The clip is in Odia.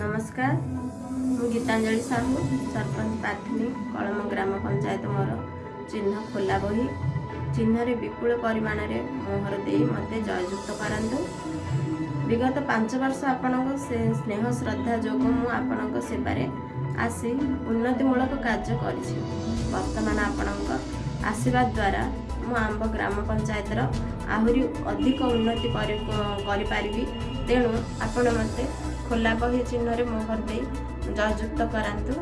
ନମସ୍କାର। ମୁଁ ଗୀତାଞ୍ଜଳି ସାହୁ ସରପଞ୍ଚ ପ୍ରାର୍ଥିନୀ କଳମ ଗ୍ରାମ ପଞ୍ଚାୟତ ମୋର ଚିହ୍ନ ଖୋଲା ବହି। ଚିହ୍ନରେ ବିପୁଳ ପରିମାଣରେ ମୋହର ଦେଇ ମୋତେ ଜୟଯୁକ୍ତ କରାନ୍ତୁ। ବିଗତ ପାଞ୍ଚ ବର୍ଷ ଆପଣଙ୍କ ସେ ସ୍ନେହ ଶ୍ରଦ୍ଧା ଯୋଗୁଁ ମୁଁ ଆପଣଙ୍କ ସେବାରେ ଆସି ଉନ୍ନତିମୂଳକ କାର୍ଯ୍ୟ କରିଛି। ବର୍ତ୍ତମାନ ଆପଣଙ୍କ ଆଶୀର୍ବାଦ ଦ୍ୱାରା ମୁଁ ଆମ୍ବ ଗ୍ରାମ ପଞ୍ଚାୟତର ଆହୁରି ଅଧିକ ଉନ୍ନତି କରି କରିପାରିବି। ତେଣୁ ଆପଣ ମୋତେ ଖୋଲା ବହି ଚିହ୍ନରେ ମୋହର ଦେଇ ଜୟଯୁକ୍ତ କରାନ୍ତୁ।